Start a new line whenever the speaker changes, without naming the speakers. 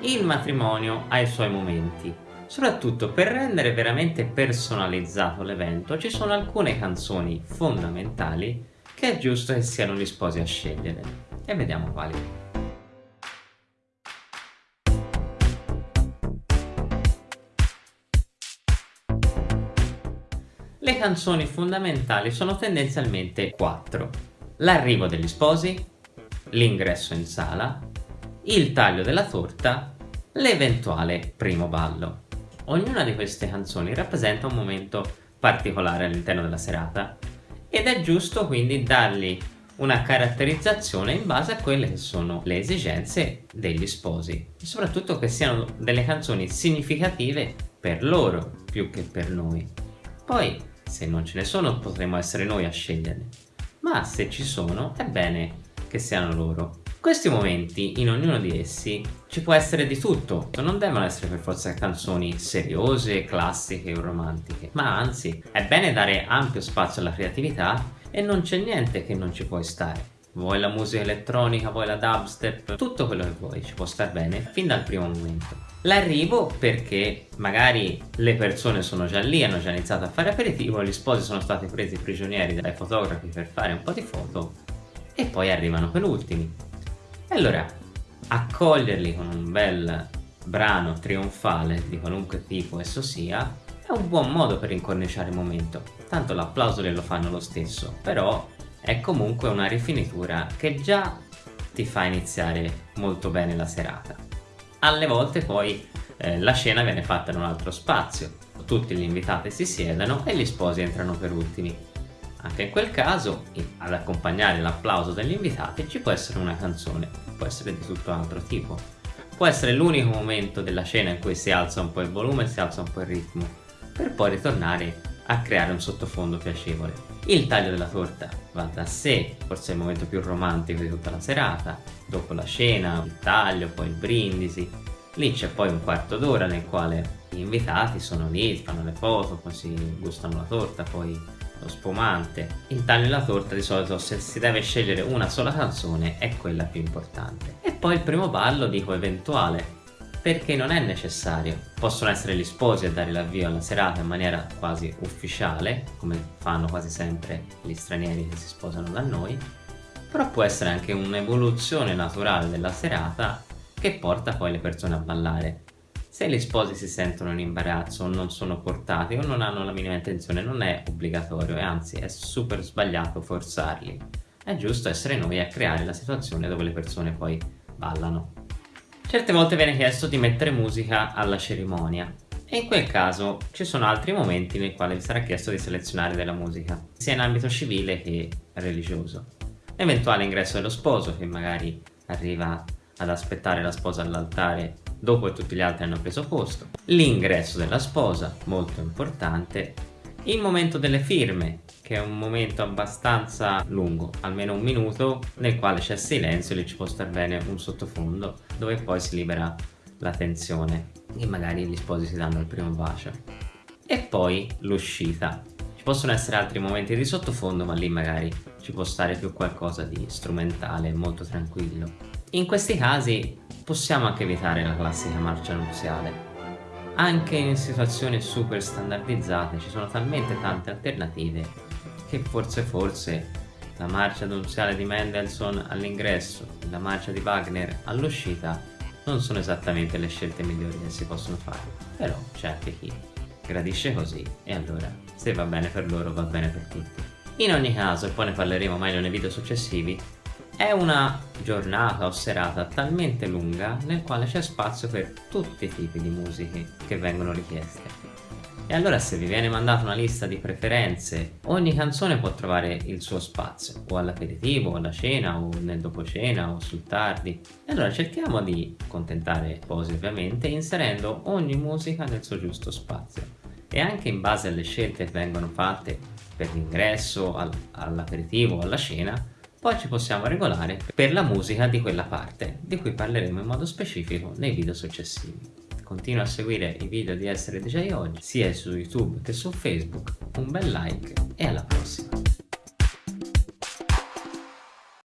Il matrimonio ha i suoi momenti, soprattutto per rendere veramente personalizzato l'evento ci sono alcune canzoni fondamentali che è giusto che siano gli sposi a scegliere e vediamo quali. Le canzoni fondamentali sono tendenzialmente quattro. L'arrivo degli sposi, l'ingresso in sala, il taglio della torta, l'eventuale primo ballo. Ognuna di queste canzoni rappresenta un momento particolare all'interno della serata ed è giusto quindi dargli una caratterizzazione in base a quelle che sono le esigenze degli sposi e soprattutto che siano delle canzoni significative per loro più che per noi. Poi se non ce ne sono potremo essere noi a sceglierle, ma se ci sono è bene che siano loro. Questi momenti, in ognuno di essi, ci può essere di tutto, non devono essere per forza canzoni seriose, classiche o romantiche, ma anzi, è bene dare ampio spazio alla creatività e non c'è niente che non ci puoi stare. Vuoi la musica elettronica, vuoi la dubstep, tutto quello che vuoi ci può star bene fin dal primo momento. L'arrivo perché magari le persone sono già lì, hanno già iniziato a fare aperitivo, gli sposi sono stati presi prigionieri dai fotografi per fare un po' di foto e poi arrivano per ultimi. E allora, accoglierli con un bel brano trionfale di qualunque tipo esso sia è un buon modo per incorniciare il momento, tanto l'applauso glielo fanno lo stesso, però è comunque una rifinitura che già ti fa iniziare molto bene la serata. Alle volte poi eh, la scena viene fatta in un altro spazio, tutti gli invitati si siedono e gli sposi entrano per ultimi. Anche in quel caso, ad accompagnare l'applauso degli invitati ci può essere una canzone, può essere di tutto altro tipo. Può essere l'unico momento della scena in cui si alza un po' il volume si alza un po' il ritmo, per poi ritornare a creare un sottofondo piacevole. Il taglio della torta va da sé, forse è il momento più romantico di tutta la serata, dopo la cena, il taglio, poi il brindisi. Lì c'è poi un quarto d'ora nel quale gli invitati sono lì, fanno le foto, poi si gustano la torta, poi lo spumante. Taglio della torta di solito se si deve scegliere una sola canzone è quella più importante. E poi il primo ballo dico eventuale, perché non è necessario. Possono essere gli sposi a dare l'avvio alla serata in maniera quasi ufficiale, come fanno quasi sempre gli stranieri che si sposano da noi, però può essere anche un'evoluzione naturale della serata che porta poi le persone a ballare. Se gli sposi si sentono in imbarazzo o non sono portati o non hanno la minima intenzione non è obbligatorio e anzi è super sbagliato forzarli. È giusto essere noi a creare la situazione dove le persone poi ballano. Certe volte viene chiesto di mettere musica alla cerimonia e in quel caso ci sono altri momenti nei quali vi sarà chiesto di selezionare della musica, sia in ambito civile che religioso. L'eventuale ingresso dello sposo che magari arriva ad aspettare la sposa all'altare dopo che tutti gli altri hanno preso posto, l'ingresso della sposa, molto importante, il momento delle firme, che è un momento abbastanza lungo, almeno un minuto, nel quale c'è silenzio e lì ci può star bene un sottofondo, dove poi si libera la tensione e magari gli sposi si danno il primo bacio. E poi l'uscita. Ci possono essere altri momenti di sottofondo, ma lì magari ci può stare più qualcosa di strumentale, molto tranquillo. In questi casi possiamo anche evitare la classica marcia nuziale, anche in situazioni super standardizzate ci sono talmente tante alternative che forse forse la marcia nuziale di Mendelssohn all'ingresso e la marcia di Wagner all'uscita non sono esattamente le scelte migliori che si possono fare, però c'è anche chi gradisce così e allora se va bene per loro va bene per tutti. In ogni caso, e poi ne parleremo meglio nei video successivi, è una giornata o serata talmente lunga nel quale c'è spazio per tutti i tipi di musiche che vengono richieste. E allora se vi viene mandata una lista di preferenze, ogni canzone può trovare il suo spazio, o all'aperitivo, o alla cena, o nel dopo cena, o sul tardi. E allora cerchiamo di accontentare sposi ovviamente, inserendo ogni musica nel suo giusto spazio. E anche in base alle scelte che vengono fatte per l'ingresso, all'aperitivo o alla cena, poi ci possiamo regolare per la musica di quella parte, di cui parleremo in modo specifico nei video successivi. Continua a seguire i video di Essere DJ Oggi, sia su YouTube che su Facebook, un bel like e alla prossima!